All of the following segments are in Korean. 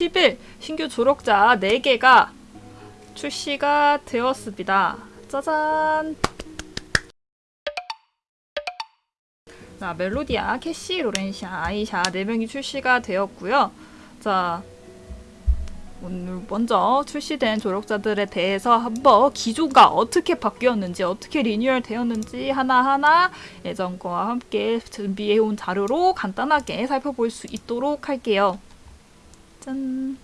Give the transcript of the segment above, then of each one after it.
10일 신규 조력자 4개가 출시가 되었습니다. 짜잔! 자, 멜로디아, 캐시, 로렌시아, 아이샤 4명이 출시가 되었고요. 자, 오늘 먼저 출시된 조력자들에 대해서 한번 기조가 어떻게 바뀌었는지 어떻게 리뉴얼 되었는지 하나하나 예전 거와 함께 준비해온 자료로 간단하게 살펴볼 수 있도록 할게요. 짠.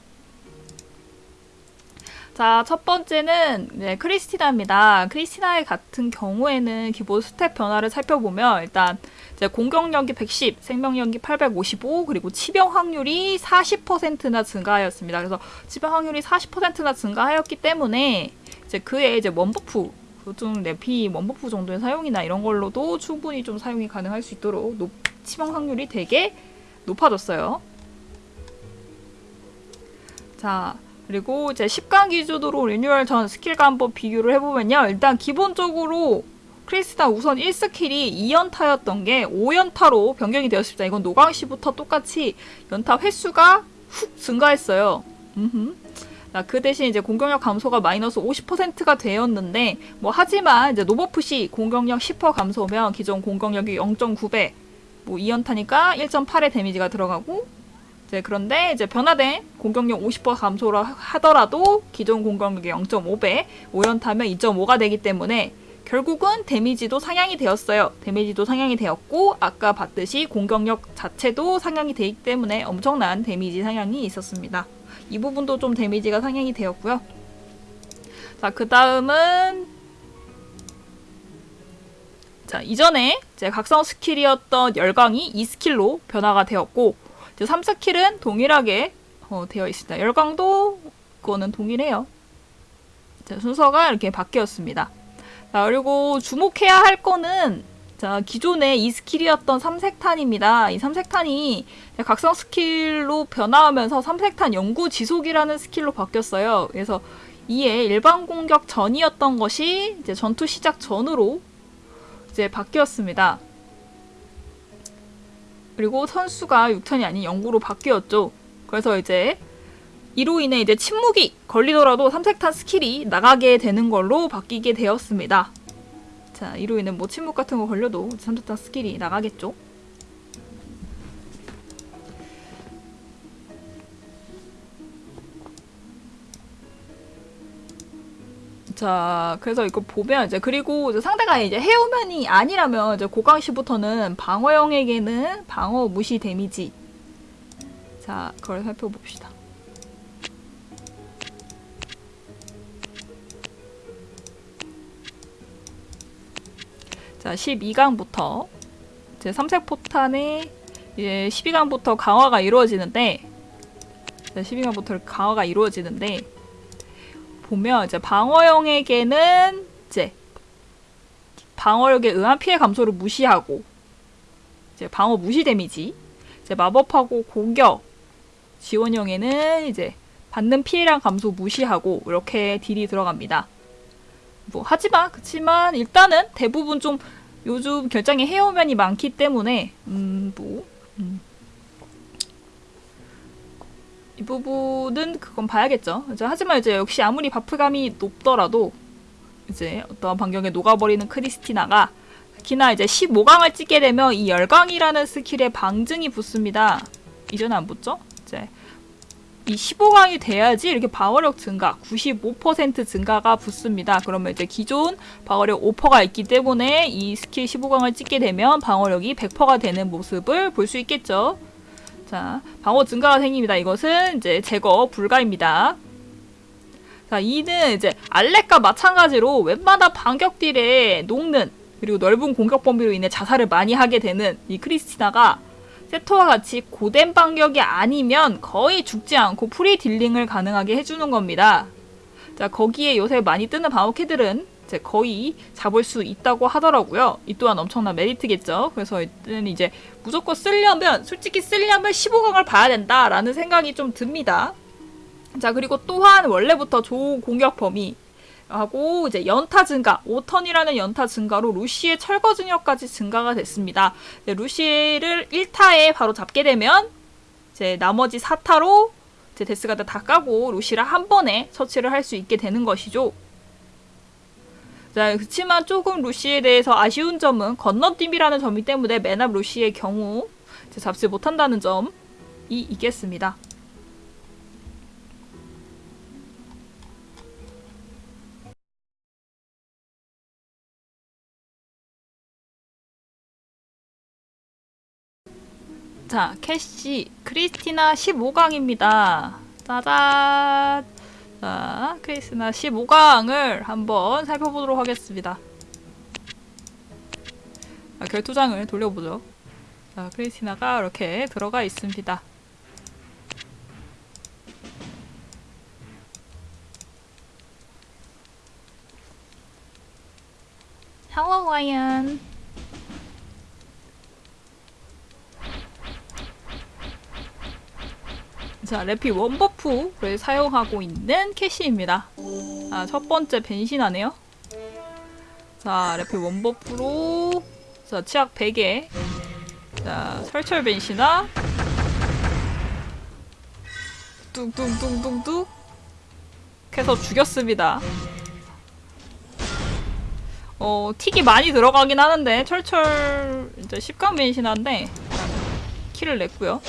자, 첫 번째는 네, 크리스티나입니다. 크리스티나 같은 경우에는 기본 stat 변화를 살펴보면 일단 이제 공격력이 110, 생명력이 855, 그리고 치명 확률이 40%나 증가하였습니다. 그래서 치명 확률이 40%나 증가하였기 때문에 이제 그의 이제 원buff 좀 내피 원buff 정도의 사용이나 이런 걸로도 충분히 좀 사용이 가능할 수 있도록 높, 치명 확률이 되게 높아졌어요. 자, 그리고 이제 10강 기준으로 리뉴얼 전 스킬과 한번 비교를 해보면요. 일단 기본적으로 크리스티나 우선 1스킬이 2연타였던 게 5연타로 변경이 되었습니다. 이건 노강시부터 똑같이 연타 횟수가 훅 증가했어요. 음흠. 자, 그 대신 이제 공격력 감소가 마이너스 50%가 되었는데 뭐 하지만 이제 노버프 시 공격력 10% 감소면 기존 공격력이 0.9배 뭐 2연타니까 1.8의 데미지가 들어가고 이제 그런데 이제 변화된 공격력 50% 감소를 하더라도 기존 공격력의 0.5배 5연타면 2.5가 되기 때문에 결국은 데미지도 상향이 되었어요. 데미지도 상향이 되었고 아까 봤듯이 공격력 자체도 상향이 되기 때문에 엄청난 데미지 상향이 있었습니다. 이 부분도 좀 데미지가 상향이 되었고요. 자, 그 다음은 자, 이전에 제 각성 스킬이었던 열광이 2스킬로 변화가 되었고 이제 3스킬은 동일하게 어, 되어 있습니다. 열광도 그거는 동일해요. 자, 순서가 이렇게 바뀌었습니다. 자, 그리고 주목해야 할 거는 자, 기존의 2스킬이었던 삼색탄입니다. 이 삼색탄이 각성 스킬로 변화하면서 삼색탄 영구 지속이라는 스킬로 바뀌었어요. 그래서 이에 일반 공격 전이었던 것이 이제 전투 시작 전으로 이제 바뀌었습니다. 그리고 턴수가 6턴이 아닌 영구로 바뀌었죠. 그래서 이제 이로 인해 이제 침묵이 걸리더라도 삼색탄 스킬이 나가게 되는 걸로 바뀌게 되었습니다. 자, 이로 인해 뭐 침묵 같은 거 걸려도 삼색탄 스킬이 나가겠죠. 자, 그래서 이거 보면 이제 그리고 이제 상대가 이제 해오면이 아니라면 이제 고강시부터는 방어형에게는 방어 무시 데미지. 자, 그걸 살펴봅시다. 자, 12강부터 이제 삼색 포탄의 이제 12강부터 강화가 이루어지는데 자, 12강부터 강화가 이루어지는데 보면 이제 방어형에게는 이제 방어력에 의한 피해 감소를 무시하고 이제 방어 무시 데미지 이제 마법하고 공격 지원형에는 이제 받는 피해량 감소 무시하고 이렇게 딜이 들어갑니다. 뭐 하지만 그치만 일단은 대부분 좀 요즘 결장에 헤어면이 많기 때문에 음뭐 음. 이 부분은 그건 봐야겠죠. 이제 하지만 이제 역시 아무리 받피감이 높더라도 이제 어떠한 반격에 녹아버리는 크리스티나가 특히나 이제 15강을 찍게 되면 이 열광이라는 스킬에 방증이 붙습니다. 이전에 안 붙죠? 이제 이 15강이 돼야지 이렇게 방어력 증가, 95% 증가가 붙습니다. 그러면 이제 기존 방어력 5%가 있기 때문에 이 스킬 15강을 찍게 되면 방어력이 100%가 되는 모습을 볼 수 있겠죠. 자, 방어 증가가 생깁니다. 이것은 이제 제거 불가입니다. 자, 이는 이제 알렉과 마찬가지로 웬만한 반격 딜에 녹는 그리고 넓은 공격 범위로 인해 자살을 많이 하게 되는 이 크리스티나가 세토와 같이 고뎀 반격이 아니면 거의 죽지 않고 프리 딜링을 가능하게 해주는 겁니다. 자, 거기에 요새 많이 뜨는 방어캐들은 이제 거의 잡을 수 있다고 하더라고요. 이 또한 엄청난 메리트겠죠. 그래서 이때는 이제 무조건 쓰려면 솔직히 쓰려면 15강을 봐야 된다라는 생각이 좀 듭니다. 자 그리고 또한 원래부터 좋은 공격 범위 하고 이제 연타 증가, 5연타라는 연타 증가로 루시의 철거 능력까지 증가가 됐습니다. 루시를 1타에 바로 잡게 되면 이제 나머지 4타로 이제 데스가드 다 까고 루시를 한 번에 처치를 할 수 있게 되는 것이죠. 자, 그렇지만 조금 루시에 대해서 아쉬운 점은 건너뛰기라는 점이 때문에 맨앞 루시의 경우 잡지 못한다는 점이 있겠습니다. 자, 캐시 크리스티나 15강입니다. 짜잔. 자, 크리스티나 15강을 한번 살펴보도록 하겠습니다. 아, 결투장을 돌려보죠. 자, 크리스티나가 이렇게 들어가 있습니다. Hello, Ryan. 자, 래피 원버프를 사용하고 있는 캐시입니다. 아, 첫 번째 변신하네요. 자, 래피 원버프로 자, 치약 100에 자, 설철 변신아 뚱뚱뚱뚱뚱 해서 죽였습니다. 어, 틱이 많이 들어가긴 하는데 철철 이제 10강 변신한데 키를 냈고요.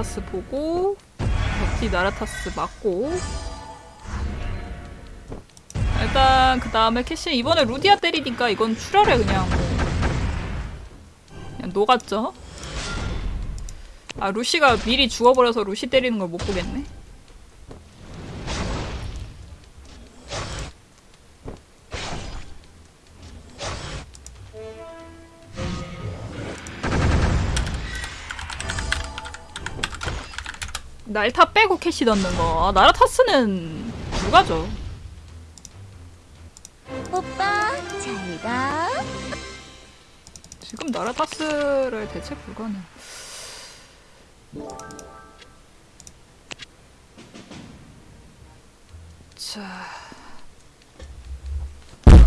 나라타스 보고 버티 나라타스 맞고. 일단 그 다음에 캐시 이번에 루디아 때리니까 이건 출혈에 그냥. 뭐 그냥 녹았죠? 아 루시가 미리 죽어버려서 루시 때리는 걸 못 보겠네 날타 빼고 캐시 넣는 거. 아, 나라타스는 불가죠. 오빠 잘 가. 지금 나라타스를 대체 불가능. 자.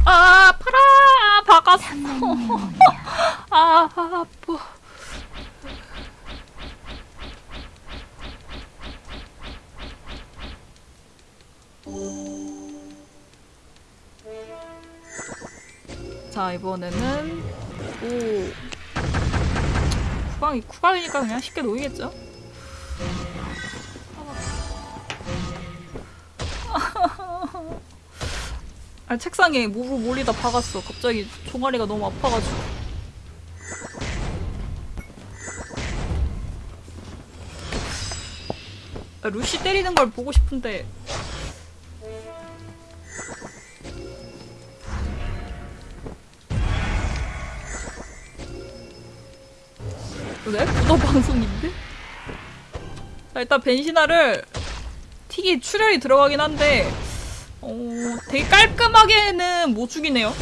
아, 아파라! 박았어. 아, 아파. 자 이번에는 오. 쿠방이 쿠방이니까 그냥 쉽게 놓이겠죠? 아 책상에 무릎 몰리다 박았어. 갑자기 종아리가 너무 아파가지고. 아, 루시 때리는 걸 보고 싶은데 왜? 구도 방송인데? 자, 일단 벤시나를 틱이 출혈이 들어가긴 한데 어, 되게 깔끔하게는 못 죽이네요.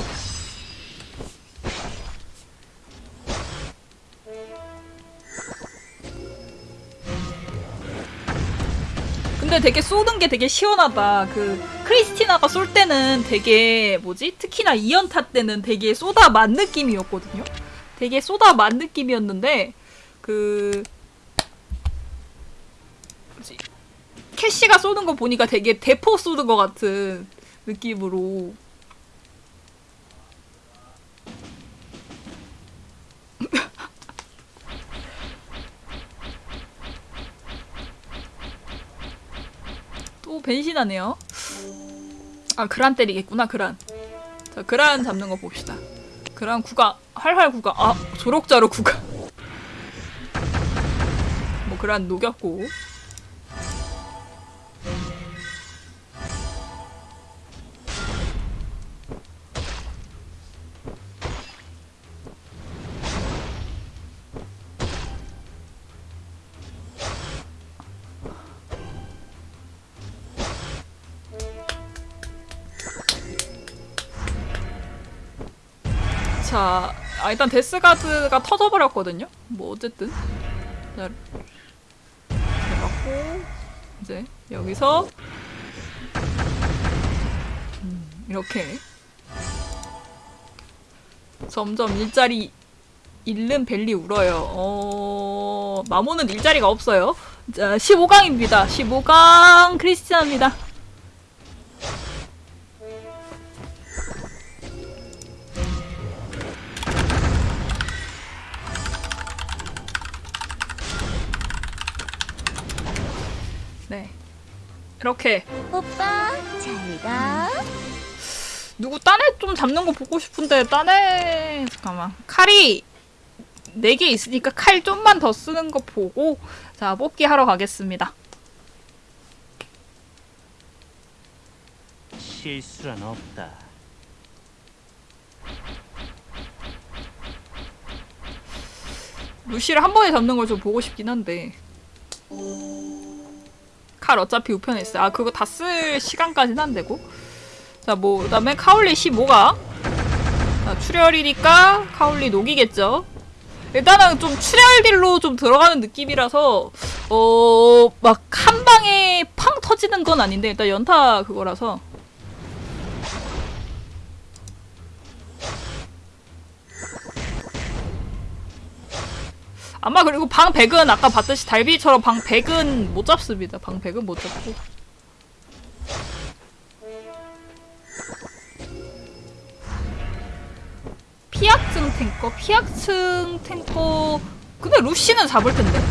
근데 되게 쏘는 게 되게 시원하다. 그 크리스티나가 쏠 때는 되게 뭐지? 특히나 2연타 때는 되게 쏘다 만 느낌이었거든요. 되게 쏘다 만 느낌이었는데 그 뭐지 캐시가 쏘는 거 보니까 되게 대포 쏘는 것 같은 느낌으로 또 변신하네요. 아 그란 때리겠구나 그란. 자 그란 잡는 거 봅시다. 그란 구가 활활 구가 아 조력자로 구가. 뭐 그란 녹였고 자, 아, 일단 데스가드가 터져버렸거든요? 뭐, 어쨌든. 자, 맞고, 이제, 여기서, 음, 이렇게. 점점 일자리 잃는 벨리 울어요. 어, 마모는 일자리가 없어요. 자, 15강입니다. 15강 크리스티안입니다. 이렇게 오빠 잘 가. 누구 딴애 좀 잡는 거 보고 싶은데 딴애 잠깐만 칼이 4개 있으니까 칼 좀만 더 쓰는 거 보고 자 뽑기 하러 가겠습니다 실수란 없다. 루시를 한 번에 잡는 걸 좀 보고 싶긴 한데 칼 어차피 우편에 있어요. 아 그거 다 쓸 시간까지는 안 되고. 자 뭐 그다음에 카울리 15가. 자, 출혈이니까 카울리 녹이겠죠. 일단은 좀 출혈딜로 좀 들어가는 느낌이라서 어 막 한 방에 팡 터지는 건 아닌데 일단 연타 그거라서 아마 그리고 방 100은 아까 봤듯이 달비처럼 방 100은 못 잡습니다. 방 100은 못 잡고. 피약증 탱커, 피약증 탱커. 근데 루시는 잡을 텐데.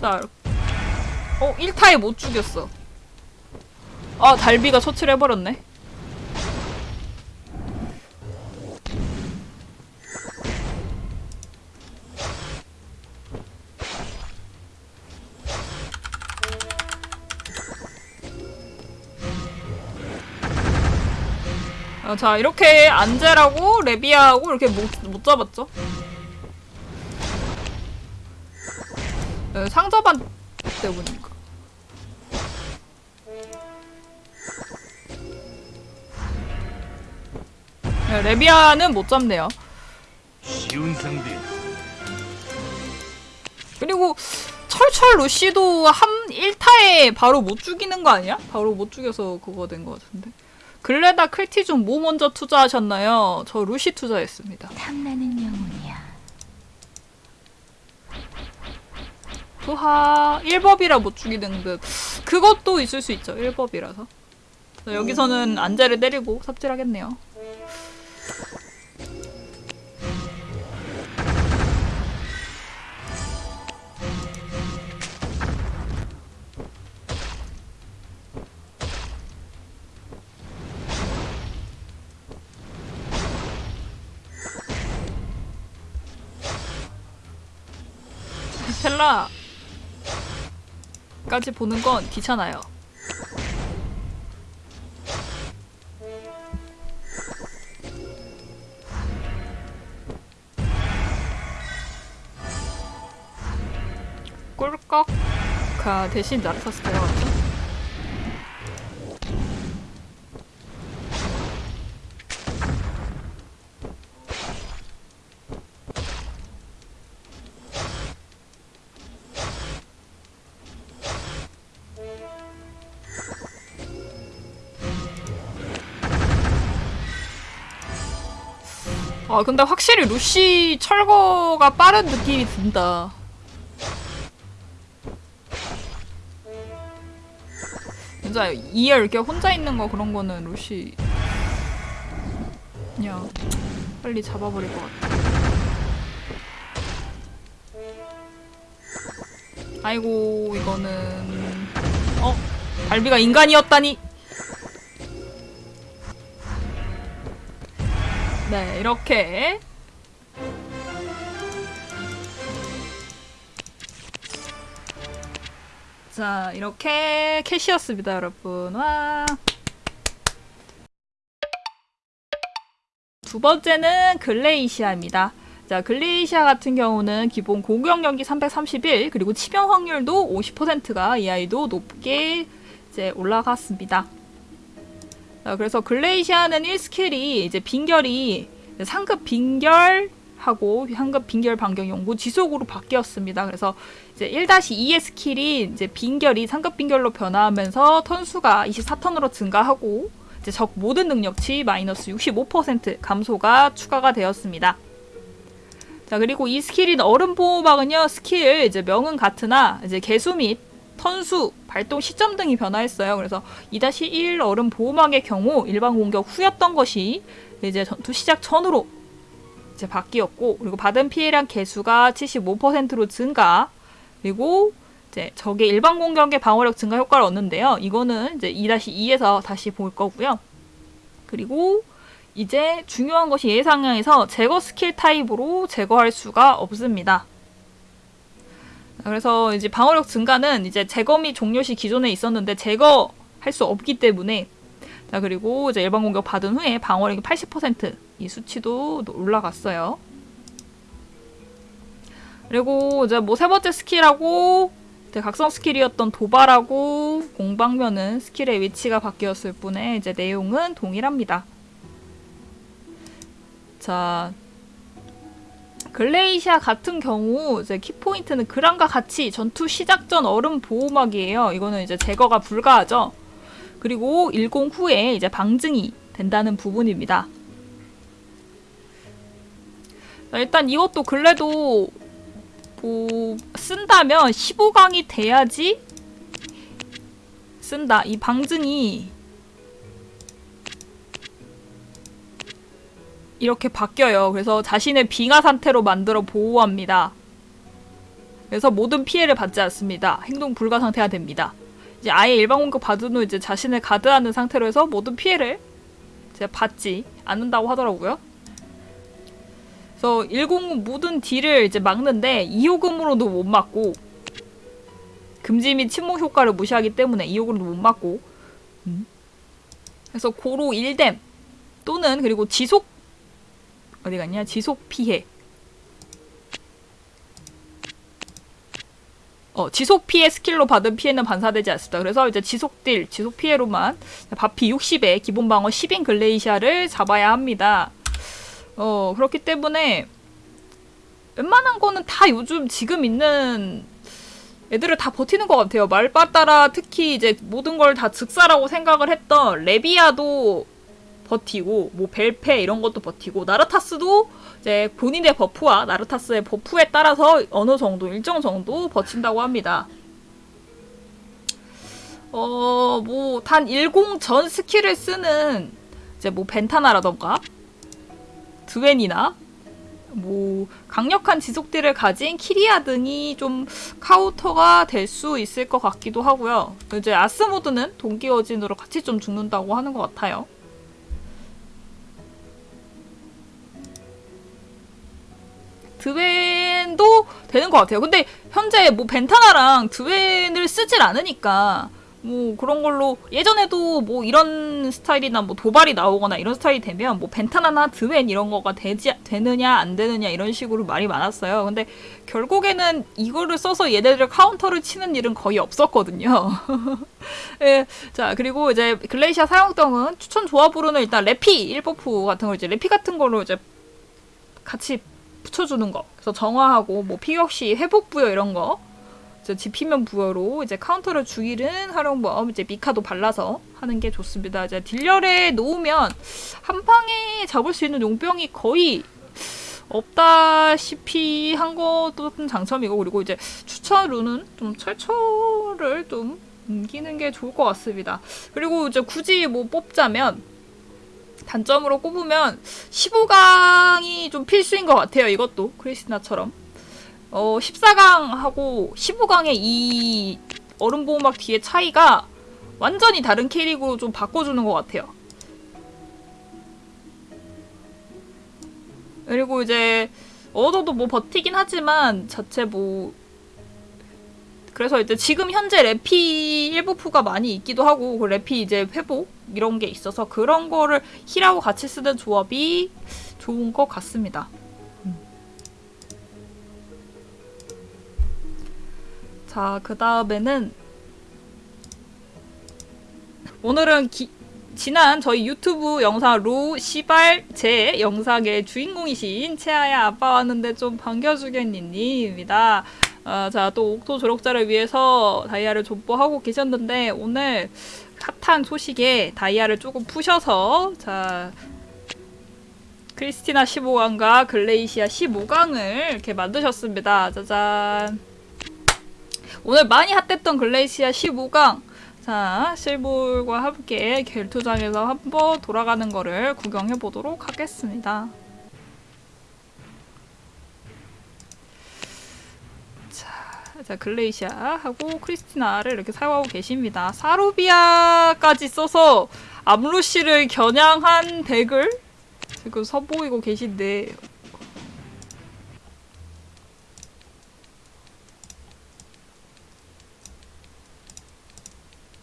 자, 어 1타에 못 죽였어. 아 달비가 처치를 해버렸네. 어, 자 이렇게 안젤하고 레비아하고 이렇게 못, 못 잡았죠. 네, 상자반 때문인가. 네, 레비아는 못 잡네요. 쉬운 상대. 그리고 철철 루시도 한 1타에 바로 못 죽이는 거 아니야? 바로 못 죽여서 그거 된 거 같은데. 글레다 크리티 중 뭐 먼저 투자하셨나요? 저 루시 투자했습니다. 탐나는 영혼이야. 부하 1법이라 못 죽이는 듯. 그것도 있을 수 있죠. 1법이라서. 여기서는 안제를 때리고 삽질하겠네요. 스텔라까지 보는 건 귀찮아요. 꿀꺽가 대신 나르타스 데 아 근데 확실히 루시 철거가 빠른 느낌이 든다. 진짜 이에 이렇게 혼자 있는 거 그런 거는 루시 그냥 빨리 잡아버릴 것 같아. 아이고 이거는 어 발비가 인간이었다니. 네, 이렇게 자, 이렇게 캐시였습니다, 여러분. 와. 두 번째는 글레이시아입니다. 자, 글레이시아 같은 경우는 기본 공격력이 331, 그리고 치명 확률도 50%가 이 아이도 높게 이제 올라갔습니다. 자, 그래서 글레이시아는 1스킬이 이제 빙결이 상급 빙결 하고 상급 빙결 반격 영구 지속으로 바뀌었습니다. 그래서 이제 1-2의 스킬이 이제 빙결이 상급 빙결로 변화하면서 턴수가 24턴으로 증가하고 이제 적 모든 능력치 마이너스 65% 감소가 추가가 되었습니다. 자 그리고 이 스킬인 얼음 보호막은요 스킬 이제 명은 같으나 이제 계수 및 턴수, 발동 시점 등이 변화했어요. 그래서 2-1 얼음 보호막의 경우 일반 공격 후였던 것이 이제 전투 시작 전으로 이제 바뀌었고 그리고 받은 피해량 계수가 75%로 증가 그리고 이제 적의 일반 공격의 방어력 증가 효과를 얻는데요. 이거는 이제 2-2에서 다시 볼 거고요. 그리고 이제 중요한 것이 예상량에서 제거 스킬 타입으로 제거할 수가 없습니다. 그래서 이제 방어력 증가는 이제 제거 및 종료 시 기존에 있었는데 제거할 수 없기 때문에 자 그리고 이제 일반 공격 받은 후에 방어력이 80%이 수치도 올라갔어요. 그리고 이제 뭐 세 번째 스킬하고 각성 스킬이었던 도발하고 공방면은 스킬의 위치가 바뀌었을 뿐에 이제 내용은 동일합니다. 자 글레이시아 같은 경우 이제 키포인트는 그랑과 같이 전투 시작 전 얼음 보호막이에요. 이거는 이제 제거가 불가하죠. 그리고 10 후에 이제 방증이 된다는 부분입니다. 자, 일단 이것도 근래도 뭐 쓴다면 15강이 돼야지 쓴다. 이 방증이 이렇게 바뀌어요. 그래서 자신의 빙하 상태로 만들어 보호합니다. 그래서 모든 피해를 받지 않습니다. 행동 불가 상태가 됩니다. 이제 아예 일반 공격 받은 후 이제 자신을 가드하는 상태로 해서 모든 피해를 이제 받지 않는다고 하더라고요. 그래서 10 모든 딜을 이제 막는데 2호금으로도 못 막고 금지 및 침묵 효과를 무시하기 때문에 2호금으로도 못 막고 음. 그래서 고로 1뎀 또는 그리고 지속 어디 갔냐? 지속 피해. 어, 지속 피해 스킬로 받은 피해는 반사되지 않습니다. 그래서 이제 지속 딜, 지속 피해로만 받피 60에 기본 방어 10인 글레이시아를 잡아야 합니다. 어, 그렇기 때문에 웬만한 거는 다 요즘 지금 있는 애들을 다 버티는 것 같아요. 말바따라 특히 이제 모든 걸 다 즉사라고 생각을 했던 레비아도 버티고 뭐 벨페 이런 것도 버티고 나르타스도 이제 본인의 버프와 나르타스의 버프에 따라서 어느 정도 일정 정도 버틴다고 합니다. 어 뭐 단 10 전 스킬을 쓰는 이제 뭐 벤타나라던가 드웬이나 뭐 강력한 지속딜을 가진 키리아 등이 좀 카운터가 될 수 있을 것 같기도 하고요. 이제 아스모드는 동기어진으로 같이 좀 죽는다고 하는 것 같아요. 드웬도 되는 것 같아요. 근데 현재 뭐 벤타나랑 드웬을 쓰질 않으니까 뭐 그런 걸로 예전에도 뭐 이런 스타일이나 뭐 도발이 나오거나 이런 스타일이 되면 뭐 벤타나나 드웬 이런 거가 되지 되느냐 안 되느냐 이런 식으로 말이 많았어요. 근데 결국에는 이거를 써서 얘네들 카운터를 치는 일은 거의 없었거든요. 예, 자 그리고 이제 글레이시아 사용성은 추천 조합으로는 일단 레피 1버프 같은 거 이제 레피 같은 걸로 이제 같이 붙여주는 거. 그래서 정화하고 뭐 피격시 회복 부여 이런 거. 지피면 부여로 이제 카운터를 죽이는 활용법 이제 미카도 발라서 하는 게 좋습니다. 이제 딜열에 놓으면 한 방에 잡을 수 있는 용병이 거의 없다시피 한 것도 좀 장점이고 그리고 이제 추천으로는 좀 철철을 좀 옮기는 게 좋을 것 같습니다. 그리고 이제 굳이 뭐 뽑자면 단점으로 꼽으면 15강이 좀 필수인 것 같아요. 이것도 크리스나처럼. 어, 14강하고 15강의 이 얼음보호막 뒤의 차이가 완전히 다른 캐릭으로 좀 바꿔주는 것 같아요. 그리고 이제 얻어도 뭐 버티긴 하지만 자체 뭐 그래서 이제 지금 현재 레피 1부프가 많이 있기도 하고 그 레피 이제 회복 이런 게 있어서 그런 거를 힐하고 같이 쓰는 조합이 좋은 것 같습니다. 음. 자, 그 다음에는 오늘은 기, 지난 저희 유튜브 영상 루 시발 제 영상의 주인공이신 채아야 아빠 왔는데 좀 반겨주겠니님입니다. 아, 자, 또 옥토 조력자를 위해서 다이아를 족보하고 계셨는데 오늘 핫한 소식에 다이아를 조금 푸셔서 자 크리스티나 15강과 글레이시아 15강을 이렇게 만드셨습니다. 짜잔. 오늘 많이 핫했던 글레이시아 15강. 자, 실물과 함께 결투장에서 한번 돌아가는 거를 구경해 보도록 하겠습니다. 자, 글레이시아하고 크리스티나를 이렇게 사용하고 계십니다. 사루비아까지 써서 암루시를 겨냥한 덱을 지금 선보이고 계신데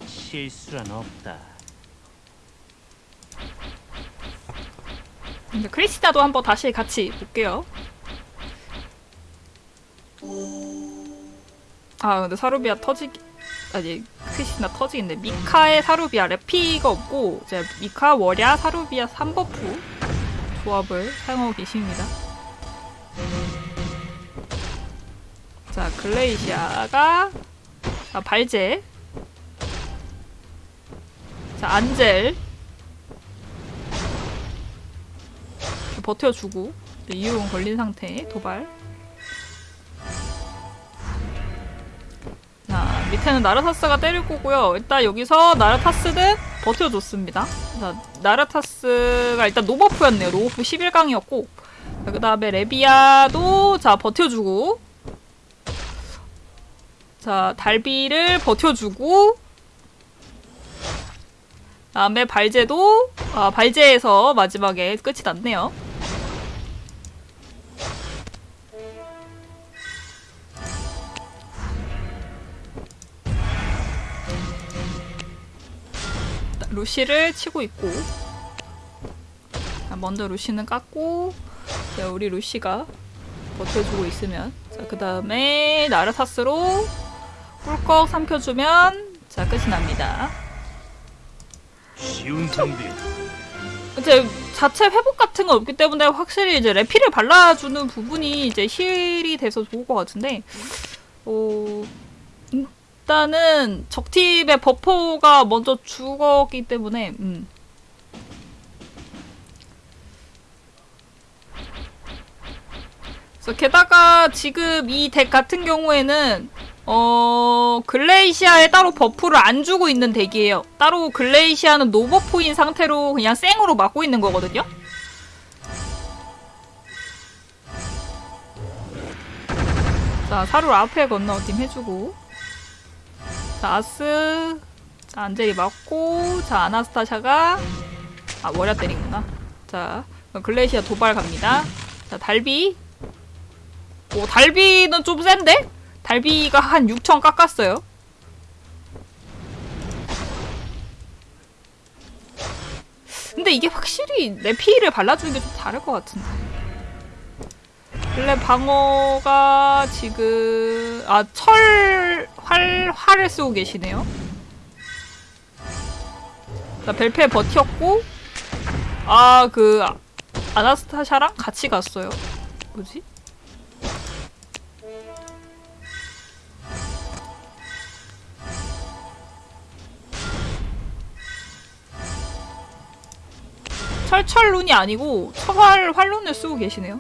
실수란 없다. 이제 크리스티나도 한번 다시 같이 볼게요. 아 근데 사루비아 터지기 아니 크리스티나 터지겠네. 미카의 사루비아 레피가 없고 이제 미카 월야 사루비아 3버프 조합을 사용하고 계십니다. 자 글레이시아가 아, 발제 자 안젤 버텨주고 이유은 걸린 상태 도발 밑에는 나르타스가 때릴 거고요. 일단 여기서 나르타스는 버텨줬습니다. 자 나르타스가 일단 노버프였네요. 노버프 11강이었고 그 다음에 레비아도 자 버텨주고 자 달비를 버텨주고 다음에 발제도 아 발제에서 마지막에 끝이 났네요 루시를 치고 있고 자, 먼저 루시는 깎고 자, 우리 루시가 버텨주고 있으면 자, 그 다음에 나르타스로 꿀꺽 삼켜주면 자 끝이 납니다 쉬운 상대야. 이제 자체 회복 같은 건 없기 때문에 확실히 이제 레피를 발라주는 부분이 이제 힐이 돼서 좋을 것 같은데 어 일단은 적팀의 버퍼가 먼저 죽었기 때문에 음. 그래서 게다가 지금 이 덱 같은 경우에는 어 글레이시아에 따로 버프를 안 주고 있는 덱이에요. 따로 글레이시아는 노버프인 상태로 그냥 생으로 막고 있는 거거든요. 자 사루 앞에 건너팀 해주고 자 아스 자 안젤이 맞고 자 아나스타샤가 아 월야 때리구나. 자 글레이시아 도발 갑니다. 자 달비 오 달비는 좀 센데? 달비가 한 6천 깎았어요. 근데 이게 확실히 레피를 발라주는 게 좀 다를 것 같은데. 원래 방어가 지금 아 철 활 활을 쓰고 계시네요. 자 벨페 버텼고 아 그 아나스타샤랑 같이 갔어요. 뭐지? 철철룬이 아니고 철활 활룬을 쓰고 계시네요.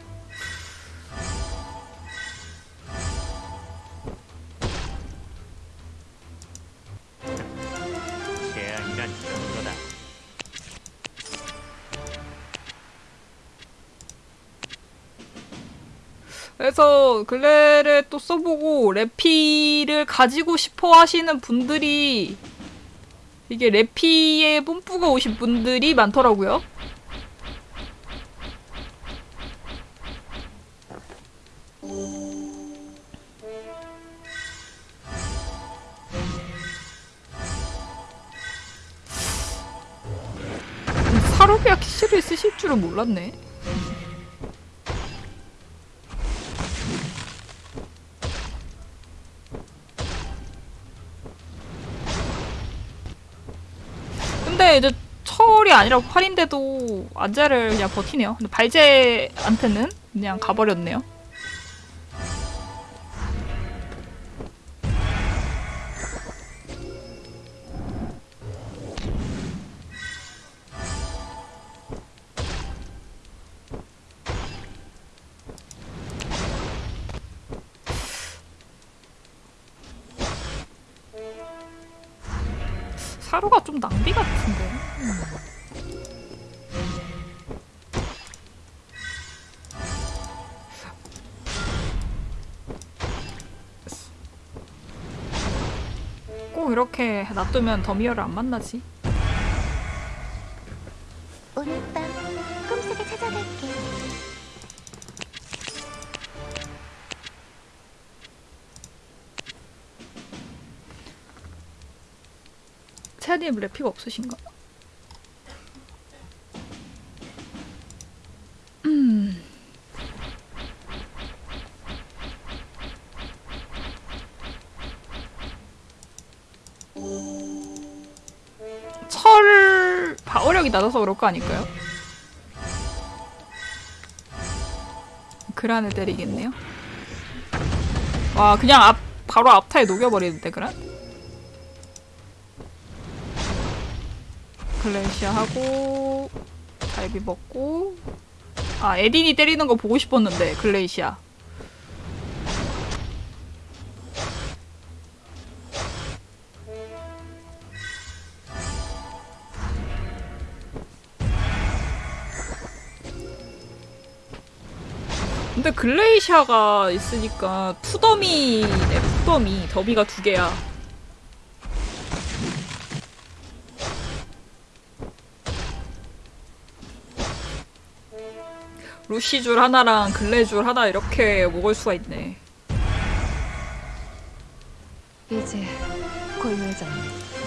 그래서 글레를 또 써보고 레피를 가지고 싶어 하시는 분들이 이게 레피에 뽐뿌가 오신 분들이 많더라고요. 사로비아 키스를 쓰실 줄은 몰랐네. 이제 철이 아니라 활인데도 안제를 그냥 버티네요. 근데 발제한테는 그냥 가버렸네요. 놔두면 더미어를 안 만나지. 오늘 밤 꿈속에 찾아갈게. 채아님 래피가 없으신가? 낮아서 그럴 거 아닐까요? 그란을 때리겠네요. 와 그냥 앞 바로 앞타에 녹여버리는데 그란? 글래시아 하고 달비 먹고 아 에딘이 때리는 거 보고 싶었는데 글레이시아 글레이시아가 있으니까 투더미네 투더미 더비가 두 개야 루시줄 하나랑 글레줄 하나 이렇게 먹을 수가 있네. 이제 고요해졌네.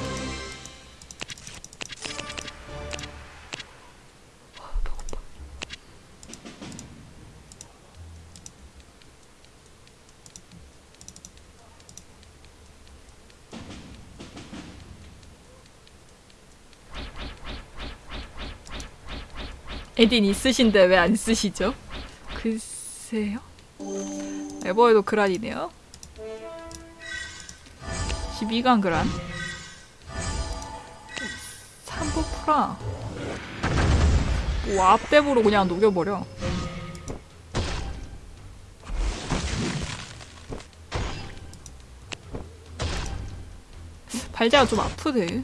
에딘 있으신데 왜 안 쓰시죠? 글쎄요. 에버에도 그란이네요. 12강 그란. 3부 프라. 오, 앞대부로 그냥 녹여버려. 발자가 좀 아프대.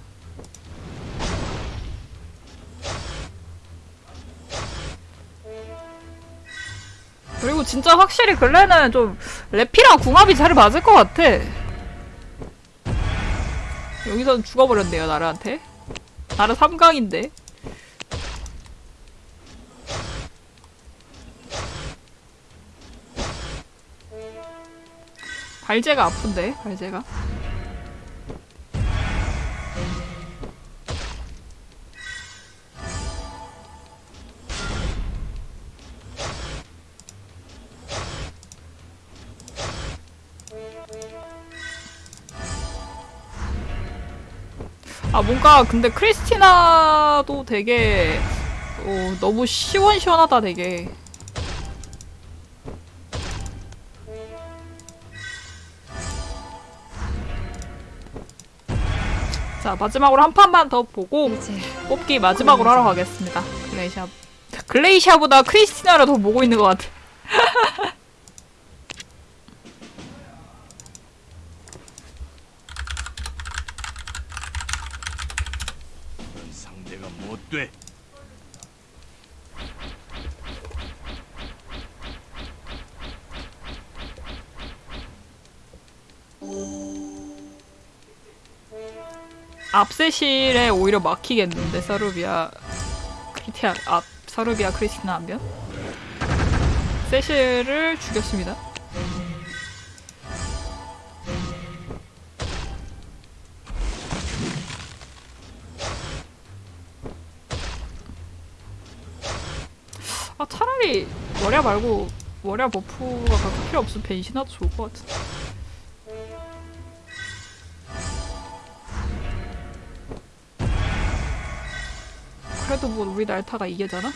그리고 진짜 확실히 근래는 좀 래피랑 궁합이 잘 맞을 것 같아. 여기선 죽어버렸네요, 나르한테. 나르 3강인데. 발제가 아픈데, 발제가. 뭔가 근데 크리스티나도 되게 어, 너무 시원시원하다 되게. 자 마지막으로 한 판만 더 보고 뽑기 마지막으로 하러 가겠습니다. 글레이샤 글레이샤보다 크리스티나를 더 보고 있는 것 같아 앞세실에 오히려 막히겠는데 서르비아 크리티아 앞 서르비아 크리스티나 하면 세실을 죽였습니다. 아 차라리 머리야 말고 머리야 버프가 필요 없으면 벤시나도 좋을 것 같은데. 그래도 뭐 우리 날타가 이게잖아?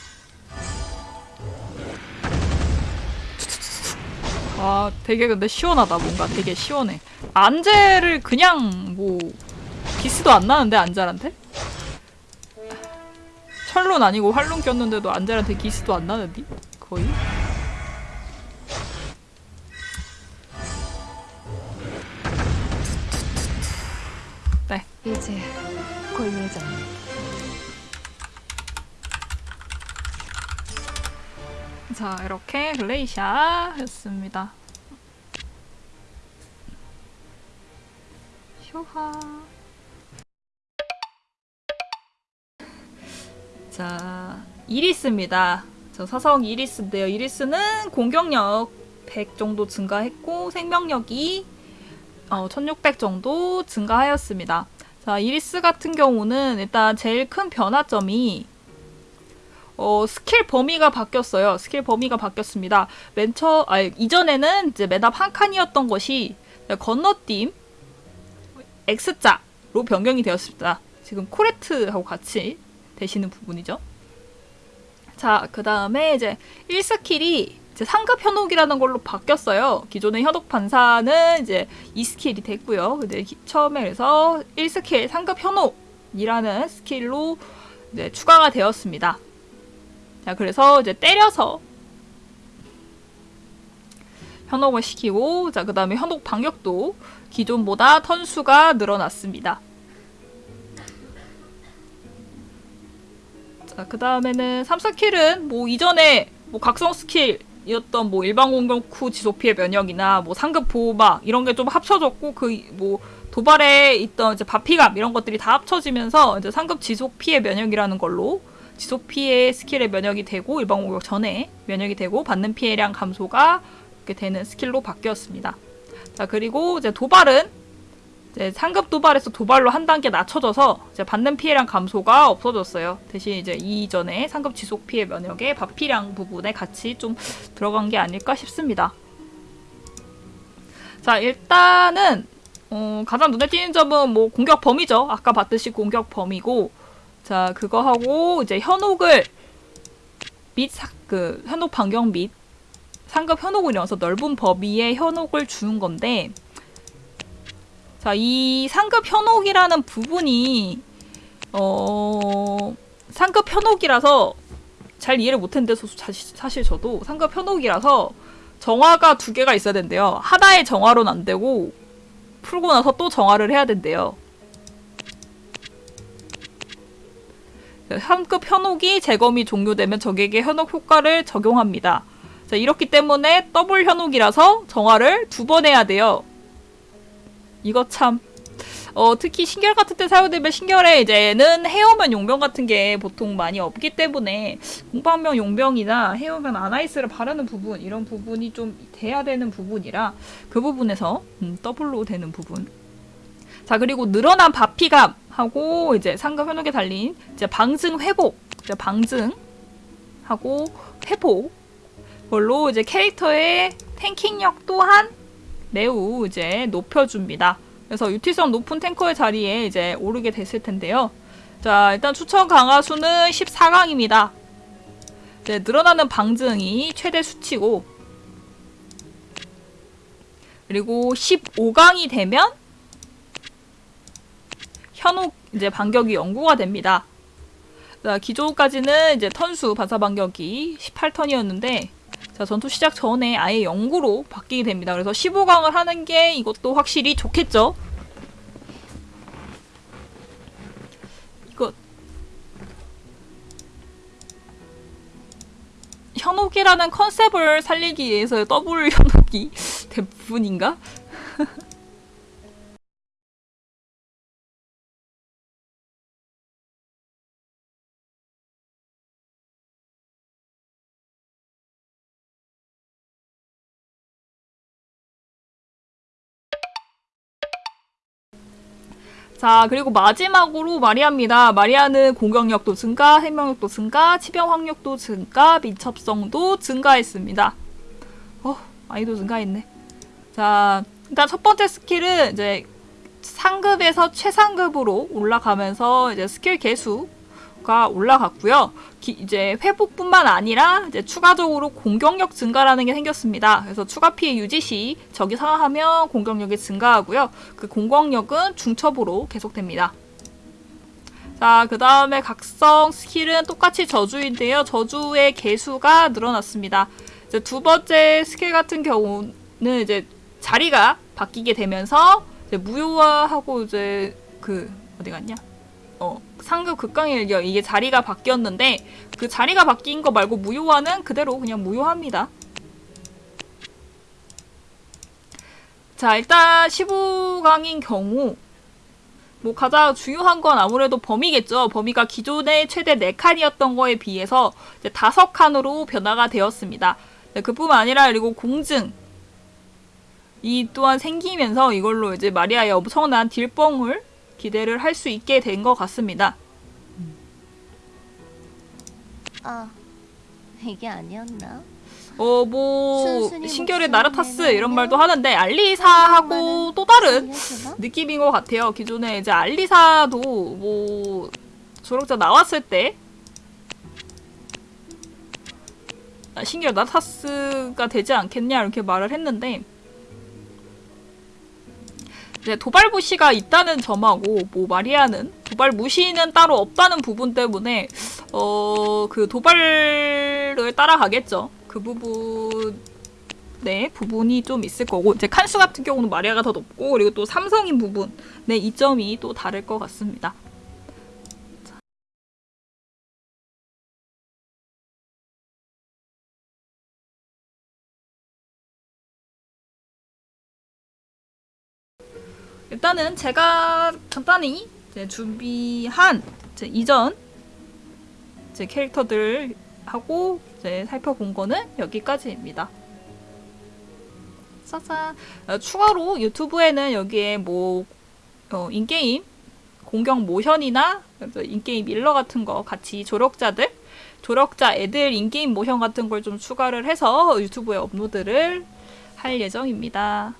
아 되게 근데 시원하다 뭔가 되게 시원해 안젤을 그냥 뭐 기스도 안 나는데 안젤한테? 철론 아니고 활론 꼈는데도 안젤한테 기스도 안 나는데? 거의? 자, 이렇게 글레이샤였습니다. 쇼하. 자, 이리스입니다. 저 사성 이리스인데요. 이리스는 공격력 100 정도 증가했고 생명력이 어, 1600 정도 증가하였습니다. 자, 이리스 같은 경우는 일단 제일 큰 변화점이 어, 스킬 범위가 바뀌었어요. 스킬 범위가 바뀌었습니다. 맨 처, 아, 이전에는 이제 맨앞 한 칸이었던 것이 건너뜀 X자로 변경이 되었습니다. 지금 코레트하고 같이 되시는 부분이죠. 자, 그 다음에 이제 1스킬이 이제 상급 현혹이라는 걸로 바뀌었어요. 기존의 현혹 반사는 이제 2스킬이 됐고요. 근데 기- 처음에 그래서 1스킬 상급 현혹이라는 스킬로 이제 추가가 되었습니다. 자, 그래서 이제 때려서 현혹을 시키고, 자, 그 다음에 현혹 반격도 기존보다 턴수가 늘어났습니다. 자, 그 다음에는 3 스킬은 뭐 이전에 뭐 각성 스킬 이었던 뭐 일반 공격 후 지속 피해 면역이나 뭐 상급 보호막 이런 게 좀 합쳐졌고 그 뭐 도발에 있던 이제 받피감 이런 것들이 다 합쳐지면서 이제 상급 지속 피해 면역이라는 걸로 지속 피해 스킬의 면역이 되고 일반 공격 전에 면역이 되고 받는 피해량 감소가 이렇게 되는 스킬로 바뀌었습니다. 자 그리고 이제 도발은 이제 상급 도발에서 도발로 한 단계 낮춰져서 이제 받는 피해량 감소가 없어졌어요. 대신 이제 이전에 상급 지속 피해 면역의 받피량 부분에 같이 좀 들어간 게 아닐까 싶습니다. 자 일단은 어, 가장 눈에 띄는 점은 뭐 공격 범위죠. 아까 봤듯이 공격 범위고 자 그거 하고 이제 현혹을 및그 현혹 반경 및 상급 현혹을 이어서 넓은 범위의 현혹을 주는 건데 자, 이 상급 현혹이라는 부분이 어 상급 현혹이라서 잘 이해를 못했는데 사실 저도 상급 현혹이라서 정화가 두 개가 있어야 된대요. 하나의 정화로는 안 되고 풀고 나서 또 정화를 해야 된대요. 상급 현혹이 재검이 종료되면 적에게 현혹 효과를 적용합니다. 자, 이렇기 때문에 더블 현혹이라서 정화를 두 번 해야 돼요. 이거 참. 어, 특히 신결 같은 때 사용되면 신결에 이제는 헤어면 용병 같은 게 보통 많이 없기 때문에 공방명 용병이나 헤어면 아나이스를 바르는 부분 이런 부분이 좀 돼야 되는 부분이라 그 부분에서 음, 더블로 되는 부분. 자 그리고 늘어난 바피감 하고 이제 상급 현혹에 달린 이제 방증 회복, 이제 방증 하고 회복 걸로 이제 캐릭터의 탱킹력 또한 매우 이제 높여줍니다. 그래서 유티성 높은 탱커의 자리에 이제 오르게 됐을 텐데요. 자, 일단 추천 강화 수는 14강입니다. 이제 늘어나는 방증이 최대 수치고 그리고 15강이 되면 현혹 이제 반격이 연구가 됩니다. 자, 기존까지는 이제 턴수 반사 반격이 18턴이었는데 자, 전투 시작 전에 아예 영구로 바뀌게 됩니다. 그래서 15강을 하는 게 이것도 확실히 좋겠죠? 이거 현혹이라는 컨셉을 살리기 위해서 더블 현혹이 대부분인가? 자, 그리고 마지막으로 마리아입니다. 마리아는 공격력도 증가, 생명력도 증가, 치명 확률도 증가, 민첩성도 증가했습니다. 어, 많이도 증가했네. 자, 일단 첫 번째 스킬은 이제 상급에서 최상급으로 올라가면서 이제 스킬 계수 가 올라갔고요. 기- 이제 회복뿐만 아니라 이제 추가적으로 공격력 증가라는 게 생겼습니다. 그래서 추가 피해 유지 시 적이 사망하면 공격력이 증가하고요. 그 공격력은 중첩으로 계속됩니다. 자, 그 다음에 각성 스킬은 똑같이 저주인데요. 저주의 개수가 늘어났습니다. 이제 두 번째 스킬 같은 경우는 이제 자리가 바뀌게 되면서 이제 무효화하고 이제 그 어디 갔냐? 어, 상급 극강의 일격 이게 자리가 바뀌었는데 그 자리가 바뀐 거 말고 무효화는 그대로 그냥 무효합니다. 자, 일단 15강인 경우 뭐 가장 중요한 건 아무래도 범위겠죠. 범위가 기존의 최대 4칸이었던 거에 비해서 이제 5칸으로 변화가 되었습니다. 네, 그뿐만 아니라 그리고 공증 이 또한 생기면서 이걸로 이제 마리아의 엄청난 딜뻥을 기대를 할 수 있게 된 것 같습니다. 아, 이게 아니었나? 어, 뭐, 신결의 나르타스 이런 말도 하는데, 알리사하고 또 다른? 느낌인 것 같아요. 기존에 이제 알리사도 뭐, 조력자 나왔을 때, 아, 신결 나르타스가 되지 않겠냐, 이렇게 말을 했는데, 이제 도발 무시가 있다는 점하고, 뭐, 마리아는 도발 무시는 따로 없다는 부분 때문에, 어, 그 도발을 따라가겠죠. 그 부분, 네, 부분이 좀 있을 거고, 이제 칸수 같은 경우는 마리아가 더 높고, 그리고 또 삼성인 부분, 네, 이점이 또 다를 것 같습니다. 일단은 제가 간단히 이제 준비한 이제 이전 제 캐릭터들 하고 이제 살펴본 거는 여기까지입니다. 짜잔. 어, 추가로 유튜브에는 여기에 뭐 어, 인게임 공격 모션이나 인게임 일러 같은 거 같이 조력자들 조력자 애들 인게임 모션 같은 걸 좀 추가를 해서 유튜브에 업로드를 할 예정입니다.